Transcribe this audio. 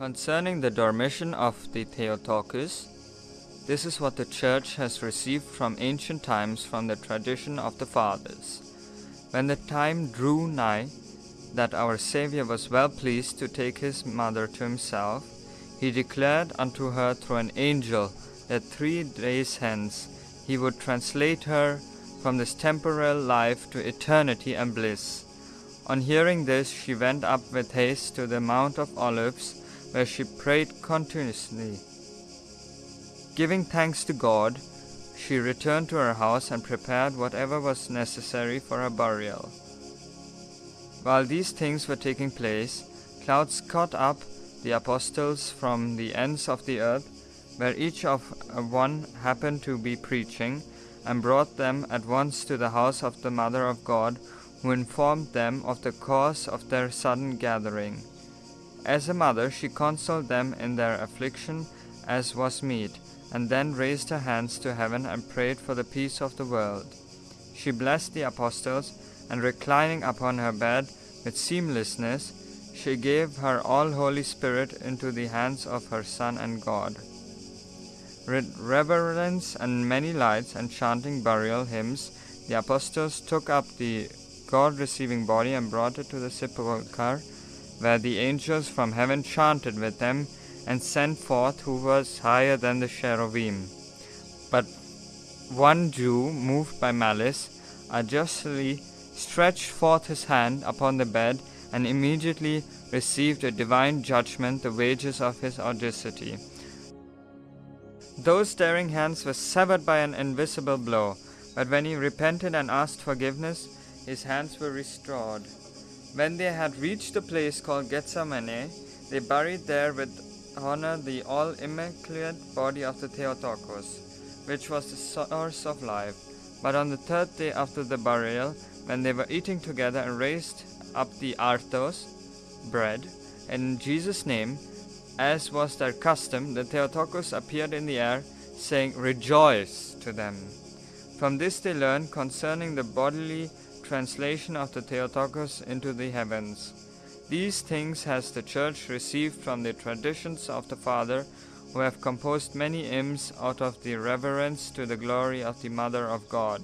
Concerning the Dormition of the Theotokos, this is what the Church has received from ancient times from the tradition of the Fathers. When the time drew nigh that our Saviour was well pleased to take his mother to himself, he declared unto her through an angel that three days hence he would translate her from this temporal life to eternity and bliss. On hearing this, she went up with haste to the Mount of Olives, where she prayed continuously. Giving thanks to God, she returned to her house and prepared whatever was necessary for her burial. While these things were taking place, clouds caught up the apostles from the ends of the earth, where each of uh, one happened to be preaching, and brought them at once to the house of the Mother of God, who informed them of the cause of their sudden gathering. As a mother, she consoled them in their affliction as was meet, and then raised her hands to heaven and prayed for the peace of the world. She blessed the apostles, and reclining upon her bed with seamlessness, she gave her all Holy Spirit into the hands of her Son and God. With reverence and many lights and chanting burial hymns, the apostles took up the God receiving body and brought it to the sepulchre, where the angels from heaven chanted with them and sent forth who was higher than the cherubim. But one Jew, moved by malice, unjustly stretched forth his hand upon the bed and immediately received a divine judgment, the wages of his audacity. Those daring hands were severed by an invisible blow, but when he repented and asked forgiveness, his hands were restored. When they had reached a place called Gethsemane, they buried there with honor the all immaculate body of the Theotokos, which was the source of life. But on the third day after the burial, when they were eating together and raised up the artos, bread, in Jesus' name, as was their custom, the Theotokos appeared in the air, saying, Rejoice to them. From this they learned concerning the bodily translation of the Theotokos into the heavens. These things has the Church received from the traditions of the Father, who have composed many hymns out of the reverence to the glory of the Mother of God.